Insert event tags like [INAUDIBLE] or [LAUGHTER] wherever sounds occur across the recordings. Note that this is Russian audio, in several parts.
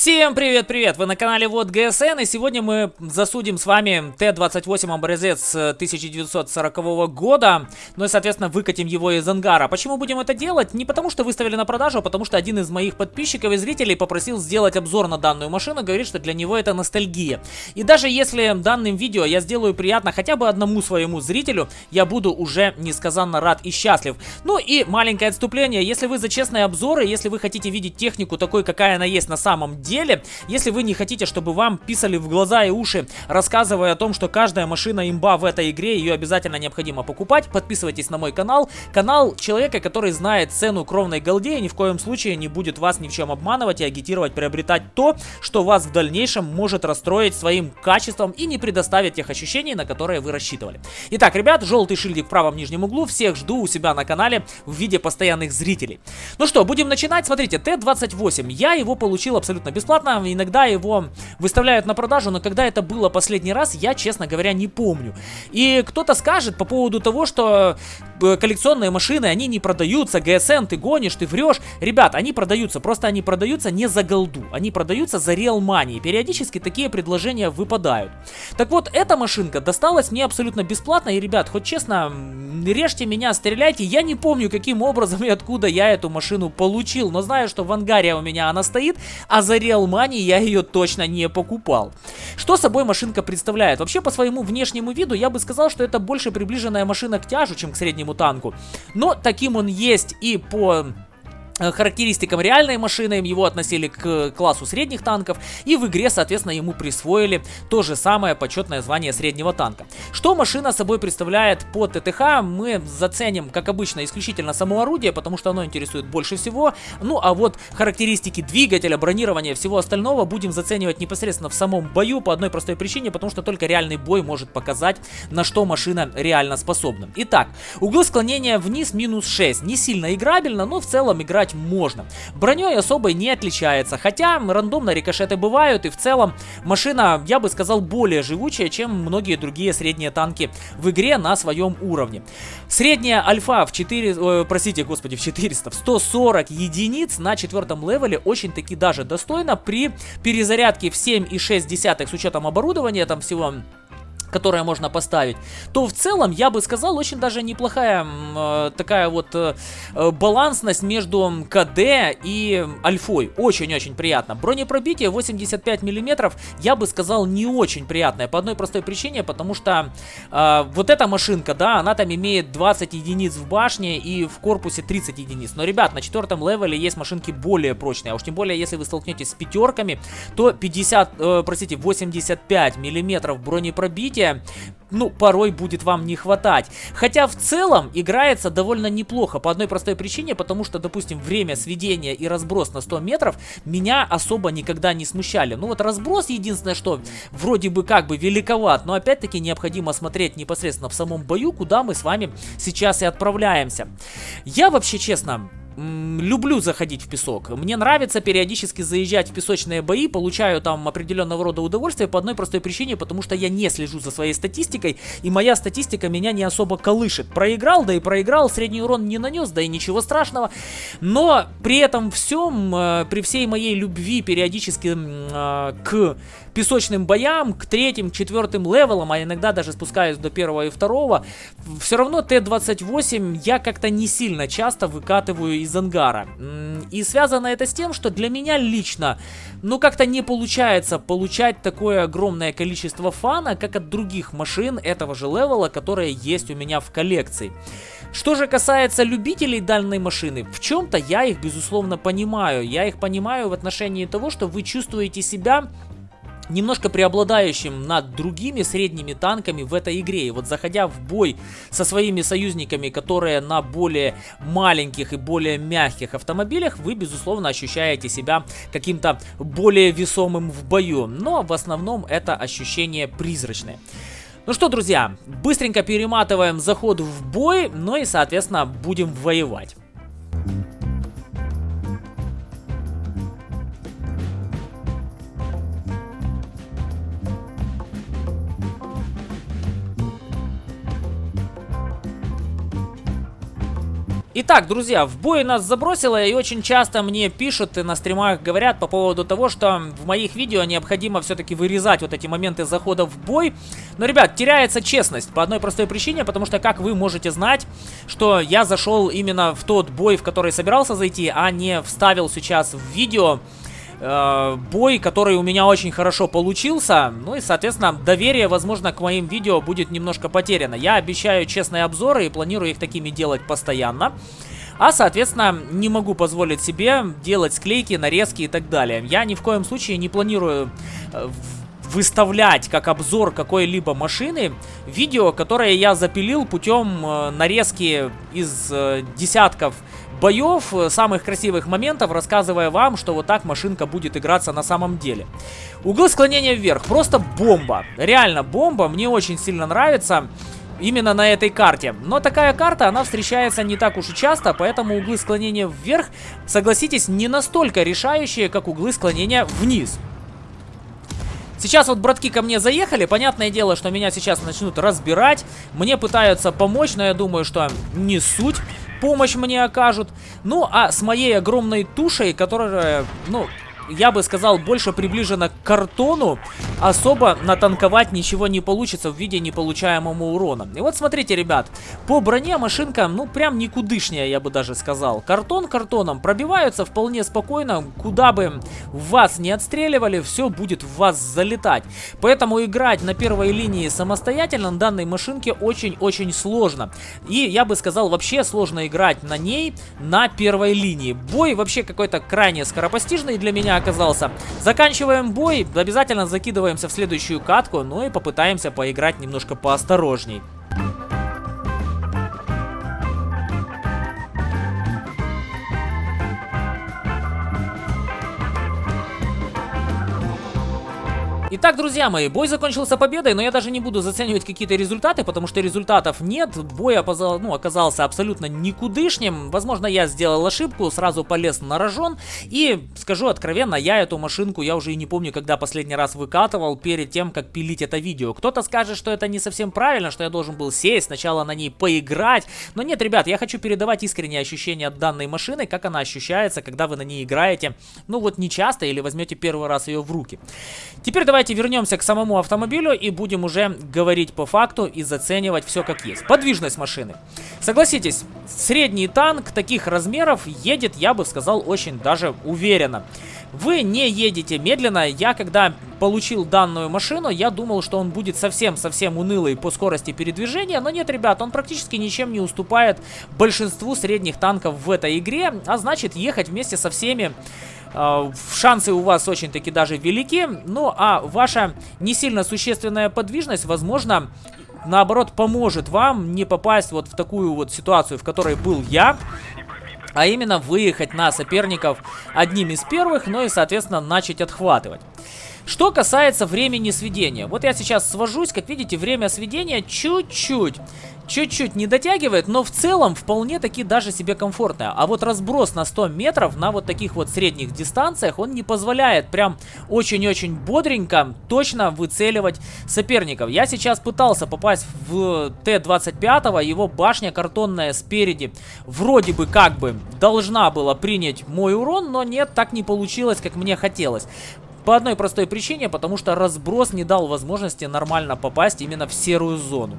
Всем привет-привет! Вы на канале Вот ГСН и сегодня мы засудим с вами Т-28 образец 1940 года, ну и соответственно выкатим его из ангара. Почему будем это делать? Не потому что выставили на продажу, а потому что один из моих подписчиков и зрителей попросил сделать обзор на данную машину, говорит, что для него это ностальгия. И даже если данным видео я сделаю приятно хотя бы одному своему зрителю, я буду уже несказанно рад и счастлив. Ну и маленькое отступление, если вы за честные обзоры, если вы хотите видеть технику такой, какая она есть на самом деле. Если вы не хотите, чтобы вам писали в глаза и уши, рассказывая о том, что каждая машина имба в этой игре, ее обязательно необходимо покупать, подписывайтесь на мой канал. Канал человека, который знает цену кровной голде и ни в коем случае не будет вас ни в чем обманывать и агитировать приобретать то, что вас в дальнейшем может расстроить своим качеством и не предоставить тех ощущений, на которые вы рассчитывали. Итак, ребят, желтый шильдик в правом нижнем углу. Всех жду у себя на канале в виде постоянных зрителей. Ну что, будем начинать. Смотрите, Т-28. Я его получил абсолютно абсолютно бесплатно. Иногда его выставляют на продажу, но когда это было последний раз, я, честно говоря, не помню. И кто-то скажет по поводу того, что э, коллекционные машины, они не продаются, ГСН, ты гонишь, ты врешь. Ребят, они продаются, просто они продаются не за голду, они продаются за real money. Периодически такие предложения выпадают. Так вот, эта машинка досталась мне абсолютно бесплатно, и, ребят, хоть честно, режьте меня, стреляйте, я не помню, каким образом и откуда я эту машину получил, но знаю, что в ангаре у меня она стоит, а за Real Money я ее точно не покупал. Что собой машинка представляет? Вообще по своему внешнему виду я бы сказал, что это больше приближенная машина к тяжу, чем к среднему танку. Но таким он есть и по характеристикам реальной машины, его относили к классу средних танков, и в игре, соответственно, ему присвоили то же самое почетное звание среднего танка. Что машина собой представляет по ТТХ, мы заценим, как обычно, исключительно само орудие, потому что оно интересует больше всего. Ну, а вот характеристики двигателя, бронирования, всего остального будем заценивать непосредственно в самом бою по одной простой причине, потому что только реальный бой может показать, на что машина реально способна. Итак, угол склонения вниз минус 6. Не сильно играбельно, но в целом играть играть можно. Броней особо не отличается, хотя рандомно рикошеты бывают, и в целом машина, я бы сказал, более живучая, чем многие другие средние танки в игре на своем уровне. Средняя альфа в 4, э, простите, господи, в 400, в 140 единиц на четвертом левеле очень-таки даже достойно при перезарядке в 7,6 с учетом оборудования, там всего которое можно поставить, то в целом, я бы сказал, очень даже неплохая э, такая вот э, э балансность между КД и Альфой. Очень-очень приятно. Бронепробитие 85 миллиметров, я бы сказал, не очень приятное. По одной простой причине, потому что э, вот эта машинка, да, она там имеет 20 единиц в башне и в корпусе 30 единиц. Но, ребят, на четвертом левеле есть машинки более прочные. А уж тем более, если вы столкнетесь с пятерками, то 50, э, простите, 85 миллиметров бронепробития развития, ну, порой будет вам не хватать. Хотя в целом играется довольно неплохо по одной простой причине, потому что, допустим, время сведения и разброс на 100 метров меня особо никогда не смущали. Ну вот разброс единственное, что вроде бы как бы великоват, но опять-таки необходимо смотреть непосредственно в самом бою, куда мы с вами сейчас и отправляемся. Я вообще, честно, люблю заходить в песок. Мне нравится периодически заезжать в песочные бои, получаю там определенного рода удовольствие по одной простой причине, потому что я не слежу за своей статистикой, и моя статистика меня не особо колышет. Проиграл, да и проиграл, средний урон не нанес, да и ничего страшного. Но при этом всем, э, при всей моей любви периодически э, к песочным боям, к третьим, четвертым левелам, а иногда даже спускаюсь до первого и второго, все равно Т-28 я как-то не сильно часто выкатываю из ангара. И связано это с тем, что для меня лично, ну как-то не получается получать такое огромное количество фана, как от других машин этого же левела, которые есть у меня в коллекции. Что же касается любителей данной машины, в чем-то я их безусловно понимаю. Я их понимаю в отношении того, что вы чувствуете себя немножко преобладающим над другими средними танками в этой игре. И вот заходя в бой со своими союзниками, которые на более маленьких и более мягких автомобилях, вы, безусловно, ощущаете себя каким-то более весомым в бою. Но в основном это ощущение призрачное. Ну что, друзья, быстренько перематываем заход в бой, ну и, соответственно, будем воевать. Итак, друзья, в бой нас забросило, и очень часто мне пишут и на стримах говорят по поводу того, что в моих видео необходимо все-таки вырезать вот эти моменты захода в бой. Но, ребят, теряется честность по одной простой причине, потому что как вы можете знать, что я зашел именно в тот бой, в который собирался зайти, а не вставил сейчас в видео э, бой, который у меня очень хорошо получился. Ну и, соответственно, доверие, возможно, к моим видео будет немножко потеряно. Я обещаю честные обзоры и планирую их такими делать постоянно. А, соответственно, не могу позволить себе делать склейки, нарезки и так далее. Я ни в коем случае не планирую э, выставлять как обзор какой-либо машины видео, которое я запилил путем э, нарезки из десятков боев, э, самых красивых моментов, рассказывая вам, что вот так машинка будет играться на самом деле. Углы склонения вверх, просто бомба, реально бомба, мне очень сильно нравится именно на этой карте. Но такая карта, она встречается не так уж и часто, поэтому углы склонения вверх, согласитесь, не настолько решающие, как углы склонения вниз. Сейчас вот братки ко мне заехали, понятное дело, что меня сейчас начнут разбирать, мне пытаются помочь, но я думаю, что не суть помощь мне окажут. Ну, а с моей огромной тушей, которая, ну, я бы сказал, больше приближена к картону, особо натанковать ничего не получится в виде неполучаемого урона. И вот смотрите, ребят, по броне машинка, ну, прям никудышняя, я бы даже сказал. Картон картоном пробиваются вполне спокойно, куда бы вас не отстреливали, все будет в вас залетать. Поэтому играть на первой линии самостоятельно на данной машинке очень-очень сложно. И я бы сказал, вообще сложно играть на ней на первой линии. Бой вообще какой-то крайне скоропостижный для меня оказался. Заканчиваем бой, обязательно закидываемся в следующую катку, ну и попытаемся поиграть немножко поосторожней. Итак, друзья мои, бой закончился победой, но я даже не буду заценивать какие-то результаты, потому что результатов нет. Бой опозал, ну, оказался абсолютно никудышним. Возможно, я сделал ошибку, сразу полез на рожон. И скажу откровенно, я эту машинку, я уже и не помню, когда последний раз выкатывал перед тем, как пилить это видео. Кто-то скажет, что это не совсем правильно, что я должен был сесть, сначала на ней поиграть. Но нет, ребят, я хочу передавать искренние ощущения от данной машины, как она ощущается, когда вы на ней играете. Ну вот не часто или возьмете первый раз ее в руки. Теперь давайте давайте вернемся к самому автомобилю и будем уже говорить по факту и заценивать все как есть. Подвижность машины. Согласитесь, средний танк таких размеров едет, я бы сказал, очень даже уверенно. Вы не едете медленно. Я когда получил данную машину, я думал, что он будет совсем-совсем унылый по скорости передвижения. Но нет, ребят, он практически ничем не уступает большинству средних танков в этой игре. А значит, ехать вместе со всеми шансы у вас очень-таки даже велики. Ну, а ваша не сильно существенная подвижность, возможно, наоборот, поможет вам не попасть вот в такую вот ситуацию, в которой был я. А именно выехать на соперников одним из первых, ну и, соответственно, начать отхватывать. Что касается времени сведения. Вот я сейчас свожусь, как видите, время сведения чуть-чуть чуть-чуть не дотягивает, но в целом вполне таки даже себе комфортная. А вот разброс на 100 метров на вот таких вот средних дистанциях, он не позволяет прям очень-очень бодренько точно выцеливать соперников. Я сейчас пытался попасть в Т-25, его башня картонная спереди вроде бы как бы должна была принять мой урон, но нет, так не получилось, как мне хотелось. По одной простой причине, потому что разброс не дал возможности нормально попасть именно в серую зону.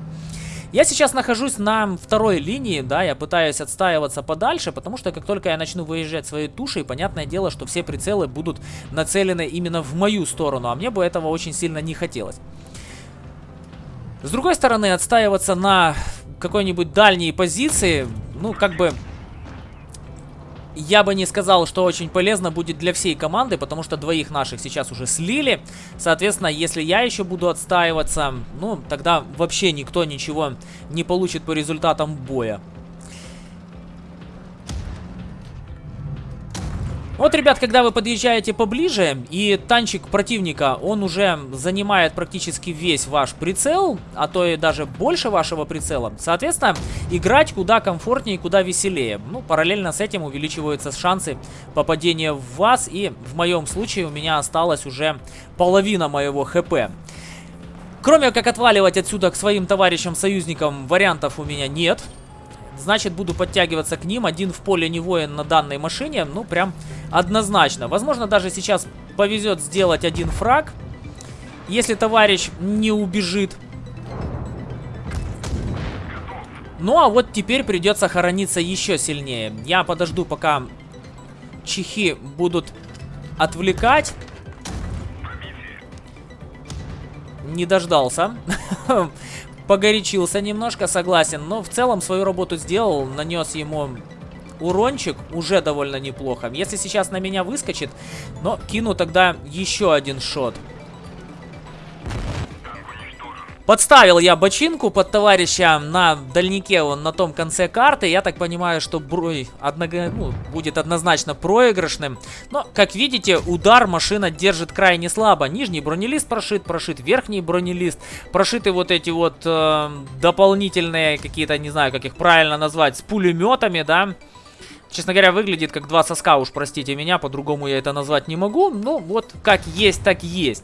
Я сейчас нахожусь на второй линии, да, я пытаюсь отстаиваться подальше, потому что как только я начну выезжать своей тушей, понятное дело, что все прицелы будут нацелены именно в мою сторону, а мне бы этого очень сильно не хотелось. С другой стороны, отстаиваться на какой-нибудь дальней позиции, ну, как бы я бы не сказал, что очень полезно будет для всей команды, потому что двоих наших сейчас уже слили. Соответственно, если я еще буду отстаиваться, ну, тогда вообще никто ничего не получит по результатам боя. Вот, ребят, когда вы подъезжаете поближе, и танчик противника, он уже занимает практически весь ваш прицел, а то и даже больше вашего прицела, соответственно, играть куда комфортнее куда веселее. Ну, параллельно с этим увеличиваются шансы попадения в вас, и в моем случае у меня осталась уже половина моего хп. Кроме как отваливать отсюда к своим товарищам-союзникам, вариантов у меня нет. значит буду подтягиваться к ним. Один в поле не воин на данной машине, ну прям однозначно. Возможно даже сейчас повезет сделать один фраг, если товарищ не убежит. Ну а вот теперь придется хорониться еще сильнее. Я подожду, пока чехи будут отвлекать. Не дождался. [LAUGHS] Погорячился немножко, согласен. Но в целом свою работу сделал. Нанес ему урончик. Уже довольно неплохо. Если сейчас на меня выскочит, но кину тогда еще один шот. Подставил я бочинку под товарища на дальнике, он на том конце карты. Я так понимаю, что брой одного, ну, будет однозначно проигрышным. Но, как видите, удар машина держит крайне слабо. Нижний бронелист прошит, прошит верхний бронелист. Прошиты вот эти вот э, дополнительные какие-то, не знаю, как их правильно назвать, с пулеметами, да. Честно говоря, выглядит как два соска, уж простите меня, по-другому я это назвать не могу. Ну, вот как есть, так есть.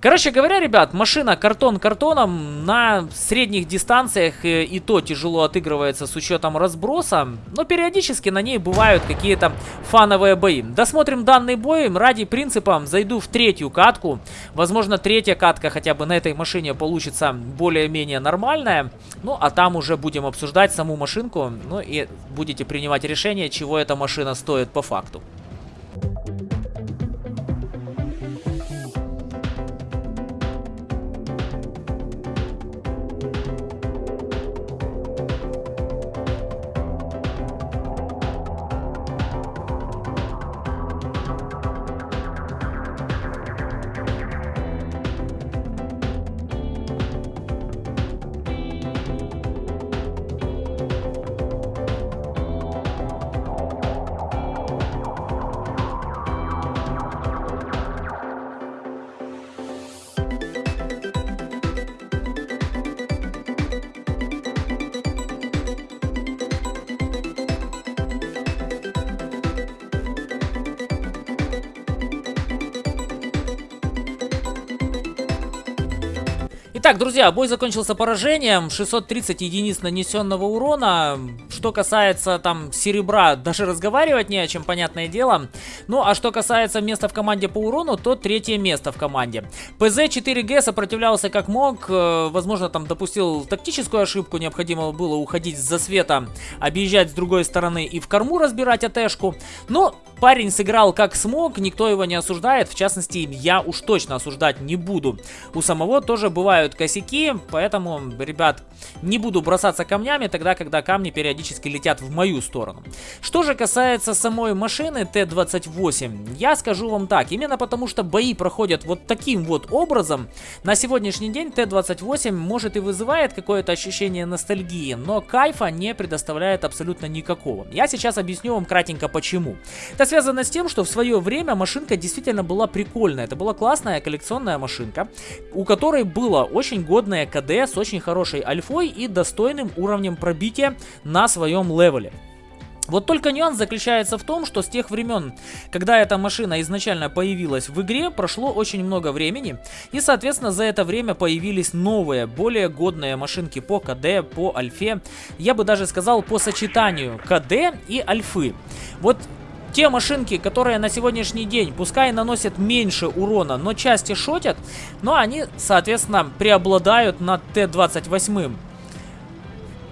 Короче говоря, ребят, машина картон картоном на средних дистанциях и, э, и то тяжело отыгрывается с учетом разброса, но периодически на ней бывают какие-то фановые бои. Досмотрим данный бой, ради принципа зайду в третью катку, возможно третья катка хотя бы на этой машине получится более-менее нормальная, ну а там уже будем обсуждать саму машинку, ну и будете принимать решение, чего эта машина стоит по факту. Итак, друзья, бой закончился поражением. 630 единиц нанесенного урона. Что касается там серебра, даже разговаривать не о чем, понятное дело. Ну, а что касается места в команде по урону, то третье место в команде. ПЗ-4Г сопротивлялся как мог. Э, возможно, там допустил тактическую ошибку. Необходимо было уходить с засвета, объезжать с другой стороны и в корму разбирать АТшку. Но парень сыграл как смог, никто его не осуждает. В частности, я уж точно осуждать не буду. У самого тоже бывают косяки, поэтому, ребят, не буду бросаться камнями тогда, когда камни периодически летят в мою сторону. Что же касается самой машины Т-28, я скажу вам так, именно потому что бои проходят вот таким вот образом, на сегодняшний день Т-28 может и вызывает какое-то ощущение ностальгии, но кайфа не предоставляет абсолютно никакого. Я сейчас объясню вам кратенько почему. Это связано с тем, что в свое время машинка действительно была прикольная, это была классная коллекционная машинка, у которой было очень годная КД с очень хорошей альфой и достойным уровнем пробития на своем левеле. Вот только нюанс заключается в том, что с тех времен, когда эта машина изначально появилась в игре, прошло очень много времени, и, соответственно, за это время появились новые, более годные машинки по КД, по альфе, я бы даже сказал по сочетанию КД и альфы. Вот те машинки, которые на сегодняшний день, пускай наносят меньше урона, но части шотят, но они, соответственно, преобладают над Т-28.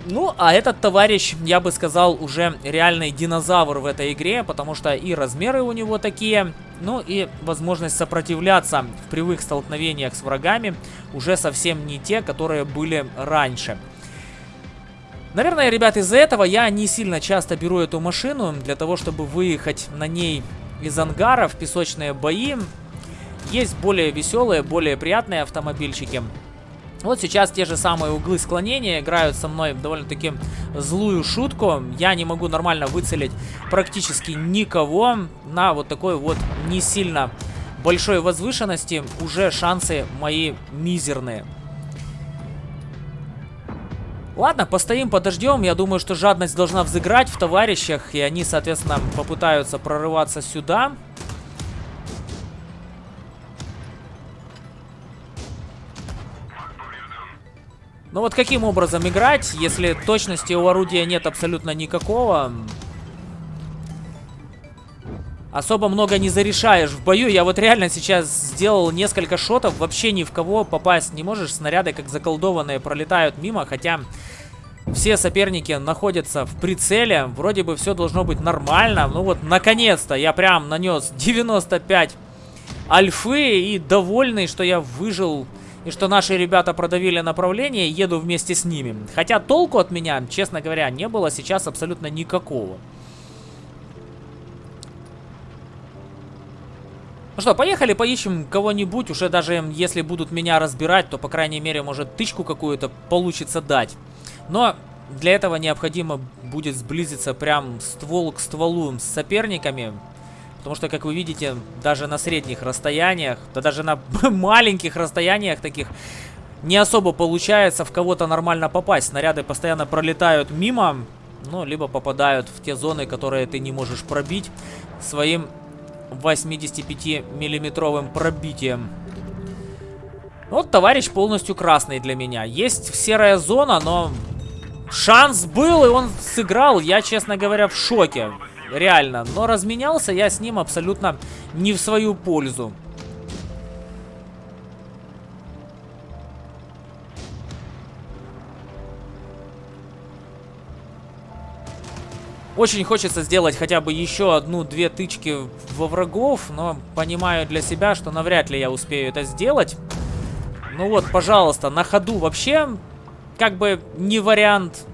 Ну, а этот товарищ, я бы сказал, уже реальный динозавр в этой игре, потому что и размеры у него такие, ну и возможность сопротивляться в прямых столкновениях с врагами уже совсем не те, которые были раньше. Наверное, ребят, из-за этого я не сильно часто беру эту машину для того, чтобы выехать на ней из ангара в песочные бои. Есть более веселые, более приятные автомобильчики. Вот сейчас те же самые углы склонения играют со мной довольно-таки злую шутку. Я не могу нормально выцелить практически никого на вот такой вот не сильно большой возвышенности. Уже шансы мои мизерные. Ладно, постоим, подождем. Я думаю, что жадность должна взыграть в товарищах. И они, соответственно, попытаются прорываться сюда. Но вот каким образом играть, если точности у орудия нет абсолютно никакого? Особо много не зарешаешь в бою. Я вот реально сейчас сделал несколько шотов, вообще ни в кого попасть не можешь. Снаряды как заколдованные пролетают мимо, хотя все соперники находятся в прицеле. Вроде бы все должно быть нормально. Ну вот, наконец-то я прям нанес 95 альфы и довольный, что я выжил и что наши ребята продавили направление, еду вместе с ними. Хотя толку от меня, честно говоря, не было сейчас абсолютно никакого. Ну что, поехали поищем кого-нибудь. Уже даже если будут меня разбирать, то, по крайней мере, может тычку какую-то получится дать. Но для этого необходимо будет сблизиться прям ствол к стволу с соперниками. Потому что, как вы видите, даже на средних расстояниях, да даже на [LAUGHS] маленьких расстояниях таких, не особо получается в кого-то нормально попасть. Снаряды постоянно пролетают мимо, ну, либо попадают в те зоны, которые ты не можешь пробить своим 85-миллиметровым пробитием. Вот товарищ полностью красный для меня. Есть серая зона, но шанс был, и он сыграл. Я, честно говоря, в шоке реально. Но разменялся я с ним абсолютно не в свою пользу. Очень хочется сделать хотя бы еще одну-две тычки во врагов, но понимаю для себя, что навряд ли я успею это сделать. Ну вот, пожалуйста, на ходу вообще как бы не вариант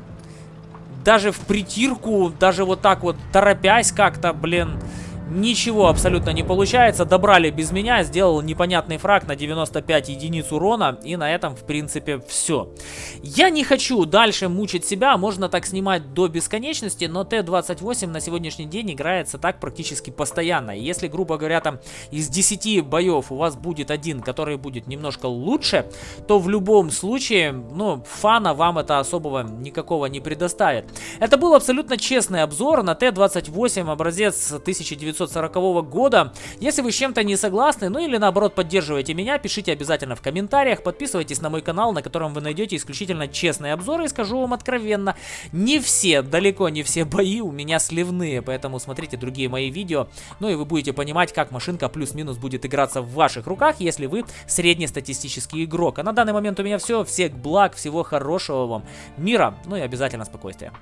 даже в притирку, даже вот так вот торопясь как-то, блин, Ничего абсолютно не получается. Добрали без меня. Сделал непонятный фраг на 95 единиц урона. И на этом, в принципе, все. Я не хочу дальше мучить себя. Можно так снимать до бесконечности. Но Т-28 на сегодняшний день играется так практически постоянно. если, грубо говоря, там из 10 боев у вас будет один, который будет немножко лучше, то в любом случае, ну, фана вам это особого никакого не предоставит. Это был абсолютно честный обзор на Т-28 образец 1900 1940 года. Если вы с чем-то не согласны, ну или наоборот поддерживаете меня, пишите обязательно в комментариях, подписывайтесь на мой канал, на котором вы найдете исключительно честные обзоры. И скажу вам откровенно, не все, далеко не все бои у меня сливные, поэтому смотрите другие мои видео. Ну и вы будете понимать, как машинка плюс-минус будет играться в ваших руках, если вы среднестатистический игрок. А на данный момент у меня все. Всех благ, всего хорошего вам, мира, ну и обязательно спокойствия.